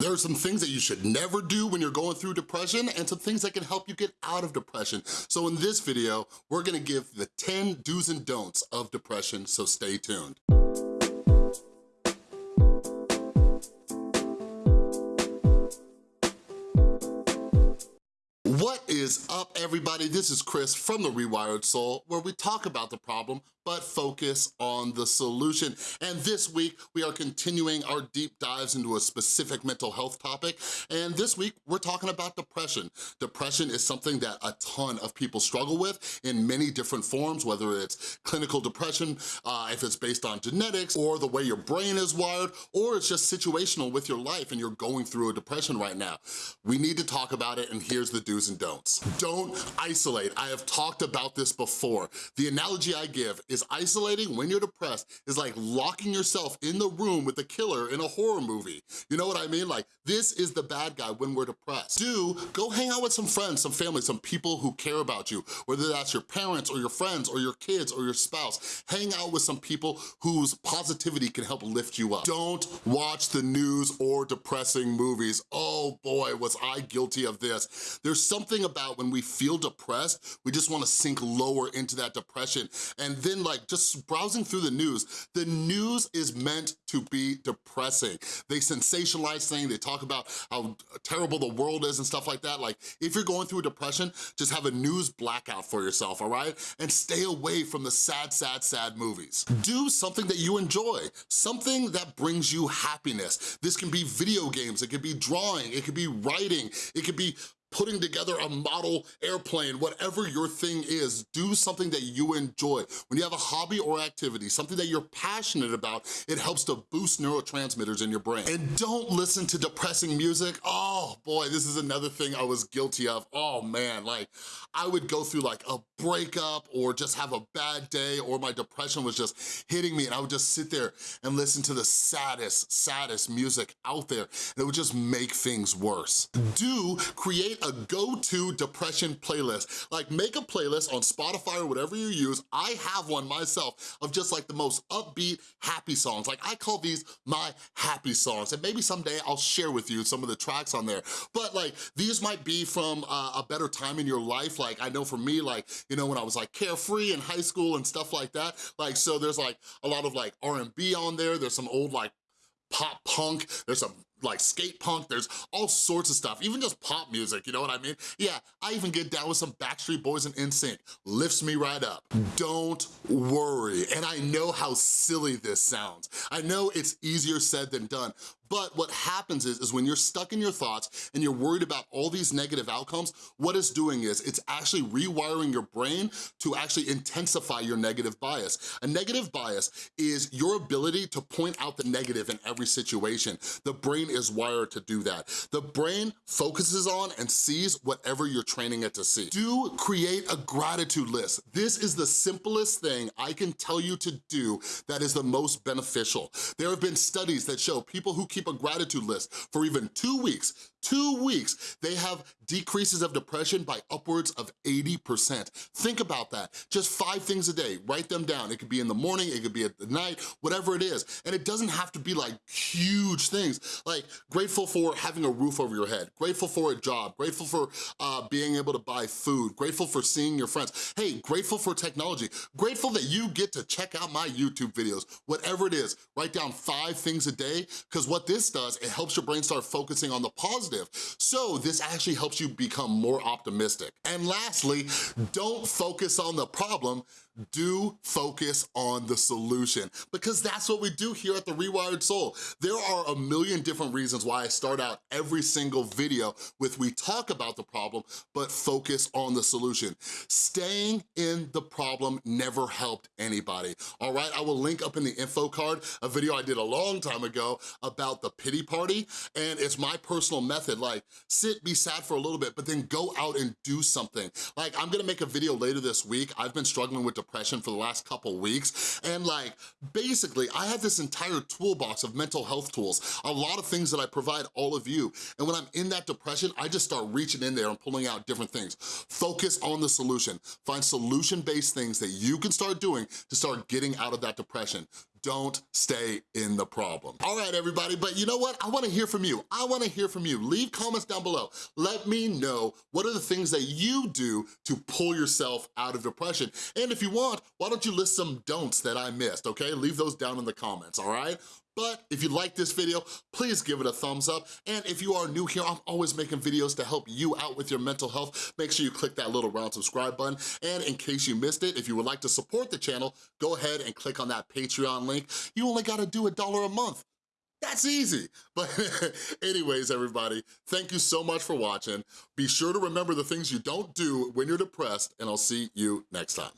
There are some things that you should never do when you're going through depression and some things that can help you get out of depression. So in this video, we're gonna give the 10 do's and don'ts of depression, so stay tuned. What is up, everybody? This is Chris from The Rewired Soul, where we talk about the problem, but focus on the solution. And this week, we are continuing our deep dives into a specific mental health topic. And this week, we're talking about depression. Depression is something that a ton of people struggle with in many different forms, whether it's clinical depression, uh, if it's based on genetics, or the way your brain is wired, or it's just situational with your life and you're going through a depression right now. We need to talk about it, and here's the do's and don'ts. Don't isolate. I have talked about this before. The analogy I give is isolating when you're depressed is like locking yourself in the room with the killer in a horror movie. You know what I mean? Like, this is the bad guy when we're depressed. Do, go hang out with some friends, some family, some people who care about you, whether that's your parents or your friends or your kids or your spouse. Hang out with some people whose positivity can help lift you up. Don't watch the news or depressing movies. Oh Oh boy, was I guilty of this. There's something about when we feel depressed, we just wanna sink lower into that depression. And then like just browsing through the news, the news is meant to be depressing. They sensationalize things, they talk about how terrible the world is and stuff like that. Like if you're going through a depression, just have a news blackout for yourself, all right? And stay away from the sad, sad, sad movies. Do something that you enjoy, something that brings you happiness. This can be video games, it can be drawing, it could be writing, it could be putting together a model airplane, whatever your thing is, do something that you enjoy. When you have a hobby or activity, something that you're passionate about, it helps to boost neurotransmitters in your brain. And don't listen to depressing music. Oh boy, this is another thing I was guilty of. Oh man, like I would go through like a breakup or just have a bad day or my depression was just hitting me and I would just sit there and listen to the saddest, saddest music out there and it would just make things worse. Do create a go-to depression playlist. Like make a playlist on Spotify or whatever you use. I have one myself of just like the most upbeat, happy songs. Like I call these my happy songs. And maybe someday I'll share with you some of the tracks on there. But like these might be from uh, a better time in your life. Like I know for me, like, you know, when I was like carefree in high school and stuff like that. Like, so there's like a lot of like R&B on there. There's some old like pop punk, there's some like skate punk, there's all sorts of stuff, even just pop music, you know what I mean? Yeah, I even get down with some Backstreet Boys and NSYNC, lifts me right up. Don't worry, and I know how silly this sounds. I know it's easier said than done, but what happens is, is when you're stuck in your thoughts and you're worried about all these negative outcomes, what it's doing is it's actually rewiring your brain to actually intensify your negative bias. A negative bias is your ability to point out the negative in every situation. The brain is wired to do that. The brain focuses on and sees whatever you're training it to see. Do create a gratitude list. This is the simplest thing I can tell you to do that is the most beneficial. There have been studies that show people who keep a gratitude list for even two weeks, two weeks, they have decreases of depression by upwards of 80%. Think about that. Just five things a day, write them down. It could be in the morning, it could be at the night, whatever it is. And it doesn't have to be like huge things. Like grateful for having a roof over your head, grateful for a job, grateful for uh, being able to buy food, grateful for seeing your friends. Hey, grateful for technology, grateful that you get to check out my YouTube videos, whatever it is. Write down five things a day, because what this does, it helps your brain start focusing on the positive. So this actually helps you become more optimistic. And lastly, don't focus on the problem, do focus on the solution because that's what we do here at The Rewired Soul. There are a million different reasons why I start out every single video with we talk about the problem, but focus on the solution. Staying in the problem never helped anybody, all right? I will link up in the info card a video I did a long time ago about the pity party, and it's my personal method, like sit, be sad for a little bit, but then go out and do something. Like I'm gonna make a video later this week. I've been struggling with depression depression for the last couple weeks. And like, basically, I have this entire toolbox of mental health tools, a lot of things that I provide all of you. And when I'm in that depression, I just start reaching in there and pulling out different things. Focus on the solution. Find solution-based things that you can start doing to start getting out of that depression. Don't stay in the problem. All right, everybody, but you know what? I wanna hear from you. I wanna hear from you. Leave comments down below. Let me know what are the things that you do to pull yourself out of depression. And if you want, why don't you list some don'ts that I missed, okay? Leave those down in the comments, all right? But if you like this video, please give it a thumbs up. And if you are new here, I'm always making videos to help you out with your mental health. Make sure you click that little round subscribe button. And in case you missed it, if you would like to support the channel, go ahead and click on that Patreon link. You only gotta do a dollar a month. That's easy. But anyways, everybody, thank you so much for watching. Be sure to remember the things you don't do when you're depressed, and I'll see you next time.